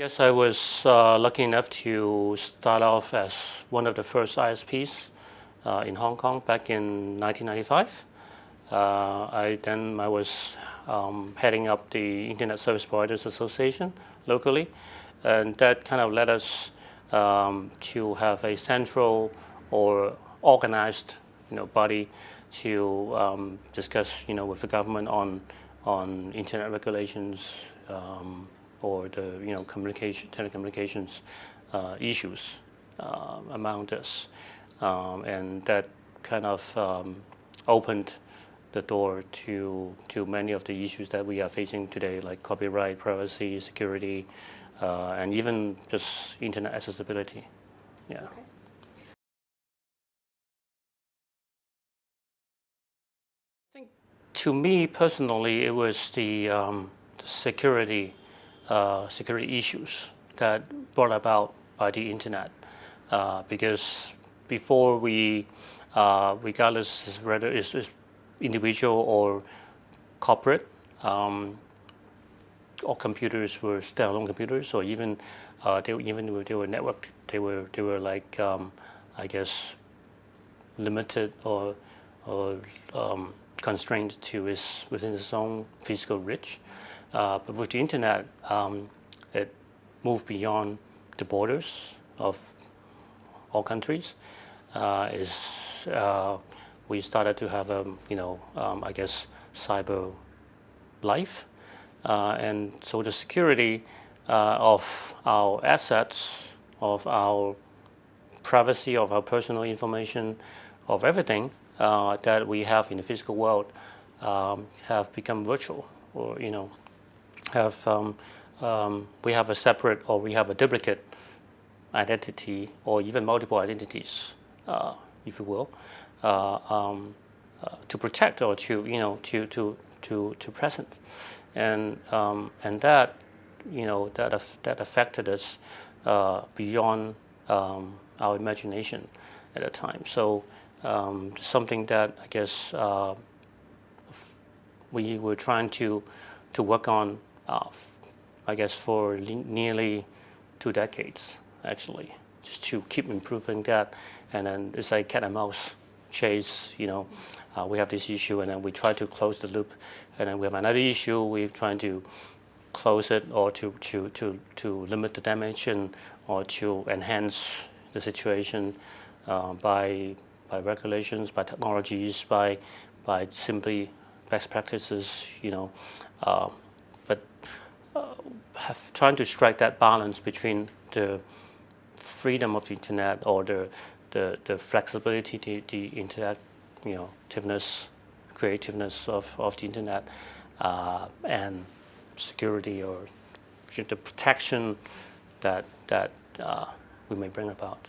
Yes, I was uh, lucky enough to start off as one of the first ISPs uh, in Hong Kong back in 1995. Uh, I then I was um, heading up the Internet Service Providers Association locally, and that kind of led us um, to have a central or organized, you know, body to um, discuss, you know, with the government on on internet regulations. Or the you know communication telecommunications uh, issues uh, among us, um, and that kind of um, opened the door to to many of the issues that we are facing today, like copyright, privacy, security, uh, and even just internet accessibility. Yeah. Okay. I think to me personally, it was the, um, the security uh, security issues that brought about by the internet. Uh, because before we, uh, regardless whether it's, it's, individual or corporate, um, or computers were standalone computers, or even uh, they even they were networked. they were they were like um, I guess limited or or um, constrained to its within its own physical reach. Uh, but with the internet, um, it moved beyond the borders of all countries. Uh, is uh, we started to have a you know um, I guess cyber life, uh, and so the security uh, of our assets, of our privacy, of our personal information, of everything uh, that we have in the physical world um, have become virtual, or you know have um, um, we have a separate or we have a duplicate identity or even multiple identities, uh, if you will, uh, um, uh, to protect or to you know to to to to present, and um, and that you know that af that affected us uh, beyond um, our imagination at the time. So um, something that I guess uh, we were trying to to work on I guess for nearly two decades, actually, just to keep improving that. And then it's like cat and mouse chase, you know, uh, we have this issue and then we try to close the loop. And then we have another issue, we're trying to close it or to, to, to, to limit the damage and, or to enhance the situation uh, by, by regulations, by technologies, by, by simply best practices, you know. Uh, have trying to strike that balance between the freedom of the internet or the the, the flexibility, the, the internet, you know, creativeness of, of the internet, uh, and security or the protection that that uh, we may bring about.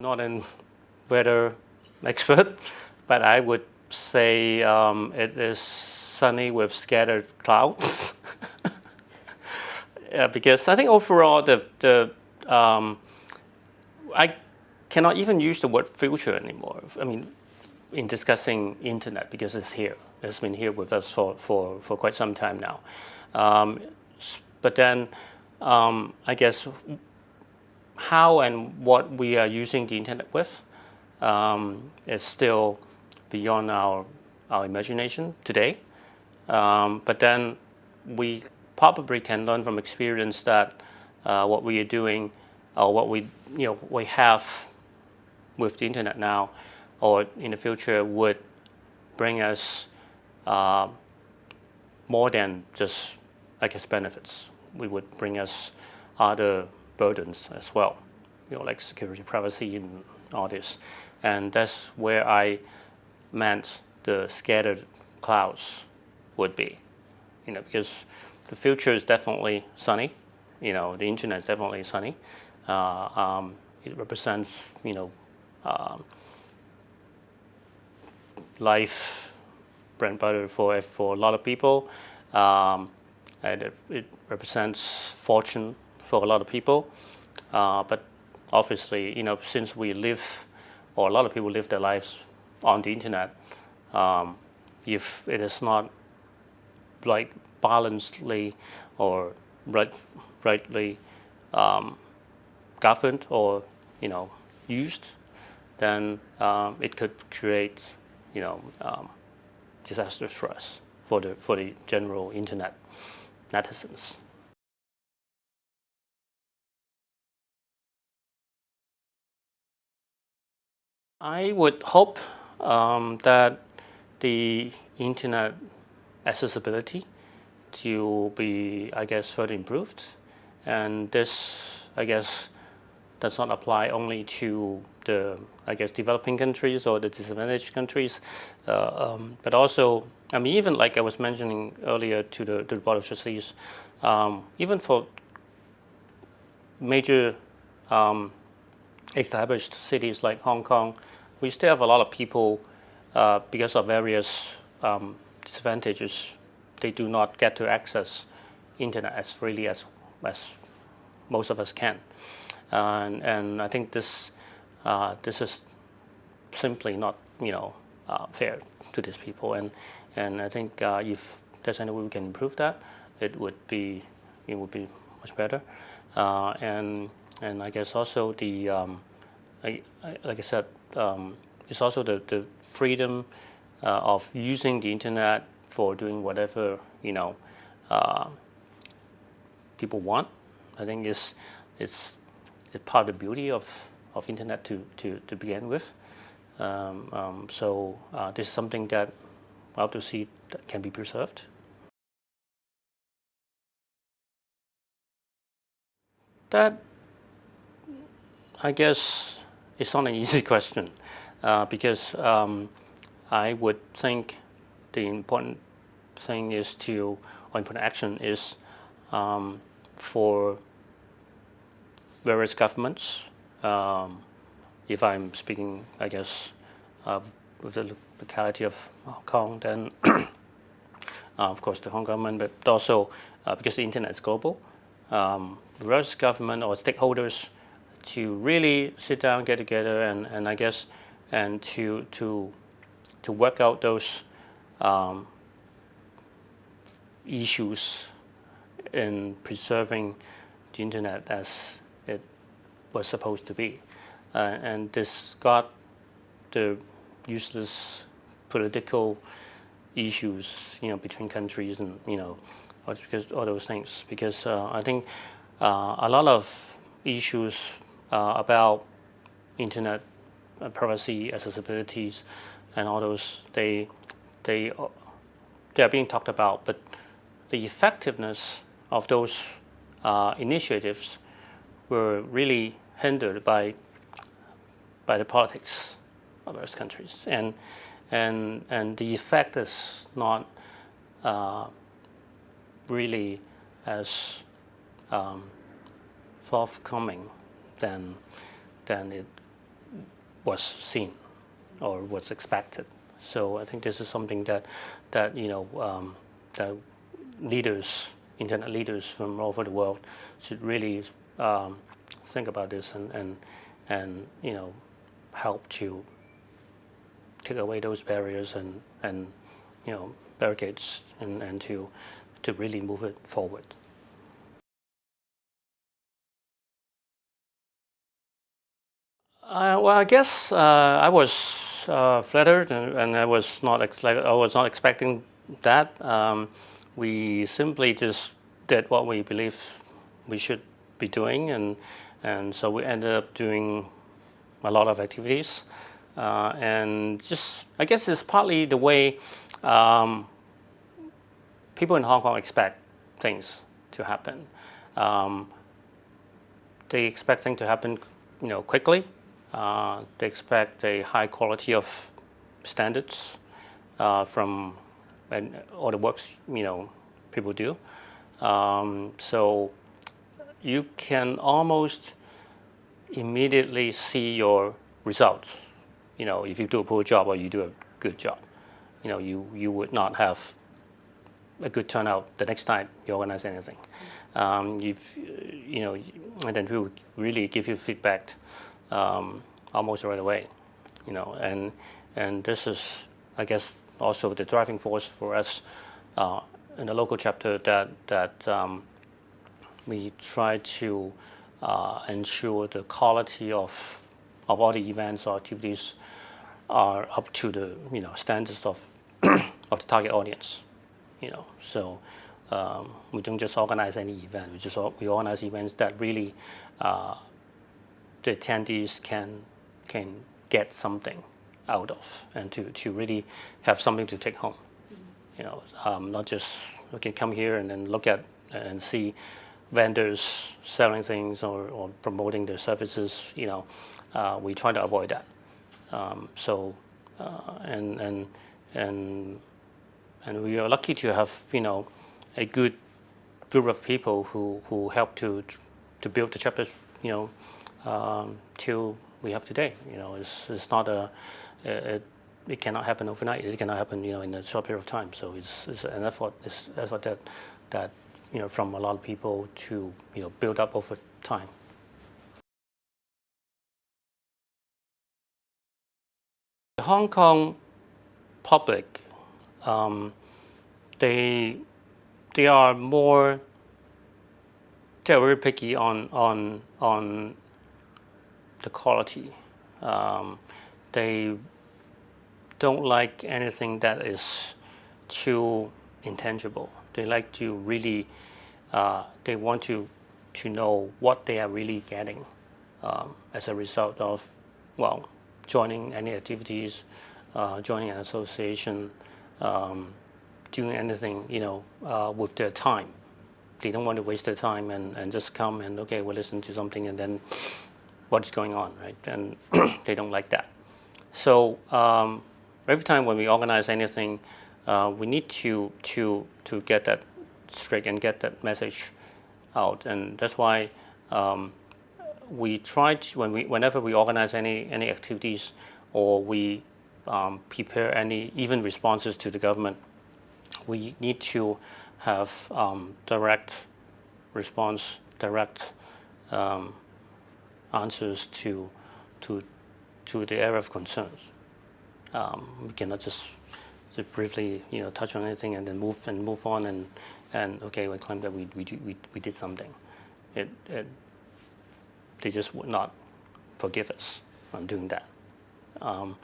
Not in weather expert, but I would say um, it is sunny with scattered clouds. yeah, because I think overall the, the um, I cannot even use the word future anymore. I mean, in discussing internet because it's here. It's been here with us for, for, for quite some time now. Um, but then um, I guess how and what we are using the internet with um, is still beyond our, our imagination today. Um, but then we probably can learn from experience that uh, what we are doing or what we, you know, we have with the internet now or in the future would bring us uh, more than just, I guess, benefits. We would bring us other burdens as well, you know, like security, privacy, and all this. And that's where I meant the scattered clouds would be. You know, because the future is definitely sunny. You know, the internet is definitely sunny. Uh, um, it represents, you know, um, life, bread butter for, for a lot of people. Um, and it, it, represents fortune for a lot of people. Uh, but obviously, you know, since we live or a lot of people live their lives on the internet, um, if it is not like balancedly or right, rightly um, governed or you know used, then um, it could create you know um, disasters for us for the for the general internet netizens. I would hope um, that the internet accessibility to be, I guess, further improved. And this, I guess, does not apply only to the, I guess, developing countries or the disadvantaged countries, uh, um, but also, I mean, even like I was mentioning earlier to the, to the Board of Trustees, um, even for major um, established cities like Hong Kong, we still have a lot of people uh, because of various um, disadvantages. They do not get to access internet as freely as, as most of us can. and, and I think this, uh, this is simply not you know, uh, fair to these people. And, and I think uh, if there's any way we can improve that, it would be, it would be much better. Uh, and, and I guess also the, um, I, I, like I said, um, it's also the, the freedom uh, of using the internet for doing whatever you know uh, people want. I think it's, it's, it's part of the beauty of, of internet to, to, to begin with. Um, um, so uh, this is something that I hope to see that can be preserved. That, I guess, is not an easy question uh, because um, I would think the important thing is to, or important action is um, for various governments, um, if I'm speaking, I guess, with the locality of Hong Kong, then uh, of course the Hong Kong government, but also uh, because the internet is global, um, various government or stakeholders to really sit down, get together, and, and I guess, and to, to, to work out those um, issues in preserving the internet as it was supposed to be. Uh, and this got the useless political issues, you know, between countries and, you know, because all those things. Because uh, I think uh, a lot of issues about internet uh, privacy, accessibilities, and all those, they, they, they are being talked about, but the effectiveness of those uh, initiatives were really hindered by, by the politics of those countries. And, and, and the effect is not uh, really as um, forthcoming than, than it was seen or was expected. So I think this is something that, that you know, um, that leaders, internet leaders from all over the world should really um, think about this and, and, and, you know, help to take away those barriers and, and you know, barricades and, and to, to really move it forward. Uh, well, I guess uh, I was uh, flattered, and, and, I was not I was not expecting that. Um, we simply just did what we believe we should be doing, and and so we ended up doing a lot of activities, uh, and just I guess it's partly the way um, people in Hong Kong expect things to happen. Um, they expect things to happen, you know, quickly uh, they expect a high quality of standards uh, from and all the works you know people do. Um, so you can almost immediately see your results. You know, if you do a poor job or you do a good job, you know, you, you would not have a good turnout the next time you organize anything. Um, you've, you know, and then we would really give you feedback um, almost right away, you know, and and this is, I guess, also the driving force for us uh, in the local chapter that that um, we try to uh, ensure the quality of of all the events or activities are up to the you know standards of of the target audience. You know, so um, we don't just organize any event. We just we organize events that really uh, the attendees can can get something out of and to, to really have something to take home. You know, um, not just okay come here and then look at and see vendors selling things or, or promoting their services. You know, uh, we try to avoid that. Um, so uh, and and and and we are lucky to have you know a good group of people who who help to to build the chapters you know um, till we have today. You know, it's it's not a it, it cannot happen overnight. It cannot happen you know in a short period of time. So it's, it's an effort. It's effort that that you know from a lot of people to you know build up over time. The Hong Kong public, um, they they are more they're very picky on on on the quality. Um, they don't like anything that is too intangible. They like to really, uh, they want to to know what they are really getting um, as a result of, well, joining any activities, uh, joining an association, um, doing anything, you know, uh, with their time. They don't want to waste their time and, and just come and, okay, we'll listen to something and then what's going on, right? And they don't like that. So um, every time when we organize anything, uh, we need to, to, to get that straight and get that message out. And that's why um, we try to, when we, whenever we organize any, any activities or we um, prepare any even responses to the government, we need to have um, direct response, direct um, answers to, to, to the area of concerns. Um, we cannot just, just briefly, you know, touch on anything and then move and move on and, and okay, we claim that we, we, we, we did something. It, it, they just would not forgive us on doing that. Um,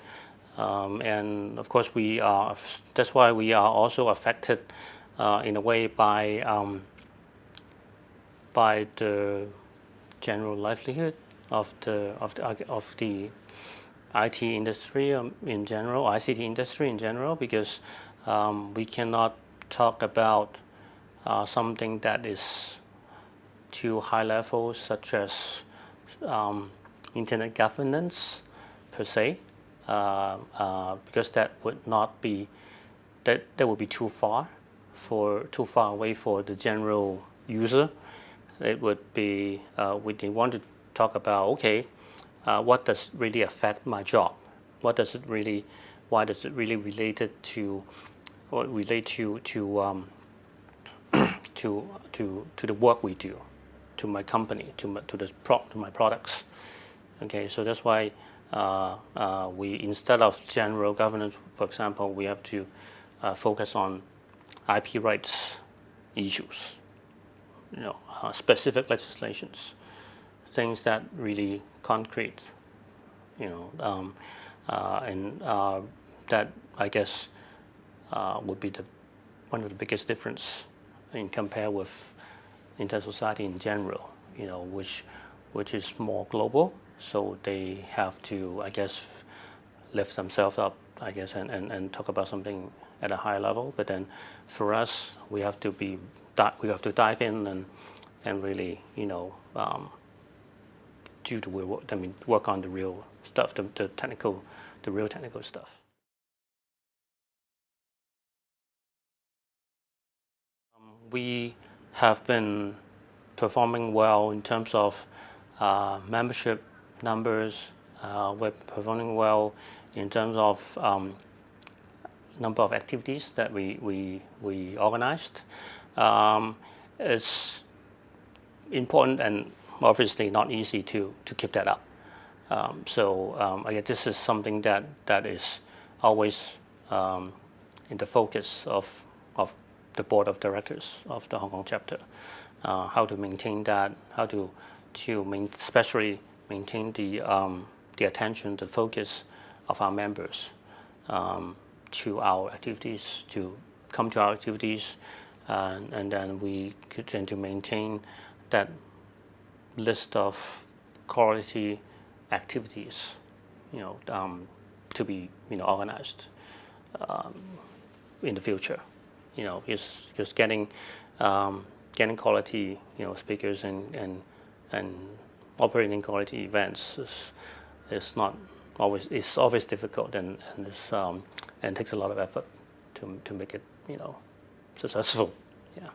um, and of course, we are, that's why we are also affected uh, in a way by, um, by the general livelihood of the, of the, of the IT industry um, in general, ICT industry in general, because um, we cannot talk about uh, something that is too high level, such as um, internet governance per se, uh, uh, because that would not be that that would be too far for too far away for the general user. It would be uh, we want to talk about okay, uh, what does really affect my job? What does it really? Why does it really related to? What relate to to um, to to to the work we do, to my company, to my, to the pro, to my products. Okay, so that's why uh, uh, we instead of general governance, for example, we have to uh, focus on IP rights issues, you know, uh, specific legislations, things that really concrete, you know, um, uh, and uh, that I guess would be the one of the biggest difference in compare with Internet Society in general, you know, which which is more global. So they have to, I guess, lift themselves up, I guess, and, and, and talk about something at a high level. But then for us, we have to be we have to dive in and and really, you know, um, do the work. I mean, work on the real stuff, the, the technical, the real technical stuff. we have been performing well in terms of uh, membership numbers. Uh, we're performing well in terms of um, number of activities that we, we, we organized. Um, it's important and obviously not easy to, to keep that up. Um, so um, again, this is something that, that is always um, in the focus of of the board of directors of the Hong Kong chapter. Uh, how to maintain that, how to to main, especially maintain the um, the attention, the focus of our members um, to our activities, to come to our activities, uh, and then we could tend to maintain that list of quality activities, you know, um, to be you know organized um, in the future. You know, just just getting um, getting quality you know speakers and and and operating quality events is is not always it's always difficult and and it's, um, and takes a lot of effort to to make it you know successful. Yeah.